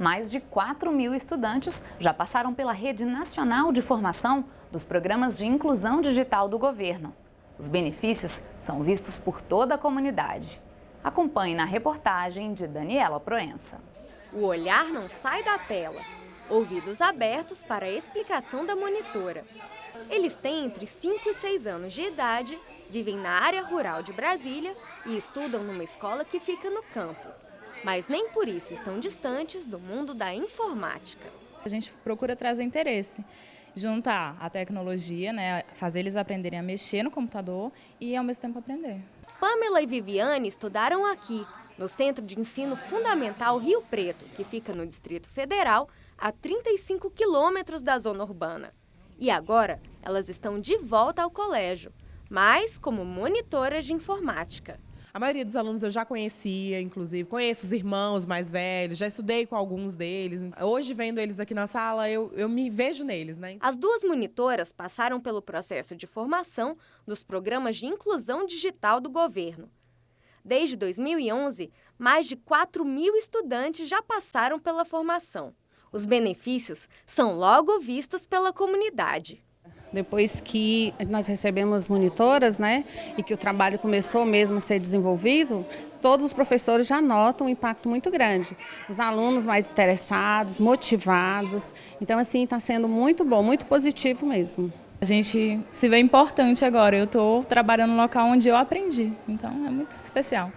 mais de 4 mil estudantes já passaram pela Rede Nacional de Formação dos Programas de Inclusão Digital do Governo. Os benefícios são vistos por toda a comunidade. Acompanhe na reportagem de Daniela Proença. O olhar não sai da tela. Ouvidos abertos para a explicação da monitora. Eles têm entre 5 e 6 anos de idade, vivem na área rural de Brasília e estudam numa escola que fica no campo. Mas nem por isso estão distantes do mundo da informática. A gente procura trazer interesse, juntar a tecnologia, né, fazer eles aprenderem a mexer no computador e ao mesmo tempo aprender. Pamela e Viviane estudaram aqui, no Centro de Ensino Fundamental Rio Preto, que fica no Distrito Federal, a 35 quilômetros da zona urbana. E agora, elas estão de volta ao colégio, mas como monitoras de informática. A maioria dos alunos eu já conhecia, inclusive, conheço os irmãos mais velhos, já estudei com alguns deles. Hoje, vendo eles aqui na sala, eu, eu me vejo neles, né? As duas monitoras passaram pelo processo de formação dos programas de inclusão digital do governo. Desde 2011, mais de 4 mil estudantes já passaram pela formação. Os benefícios são logo vistos pela comunidade. Depois que nós recebemos monitoras, né, e que o trabalho começou mesmo a ser desenvolvido, todos os professores já notam um impacto muito grande. Os alunos mais interessados, motivados. Então, assim, está sendo muito bom, muito positivo mesmo. A gente se vê importante agora. Eu estou trabalhando no local onde eu aprendi, então é muito especial.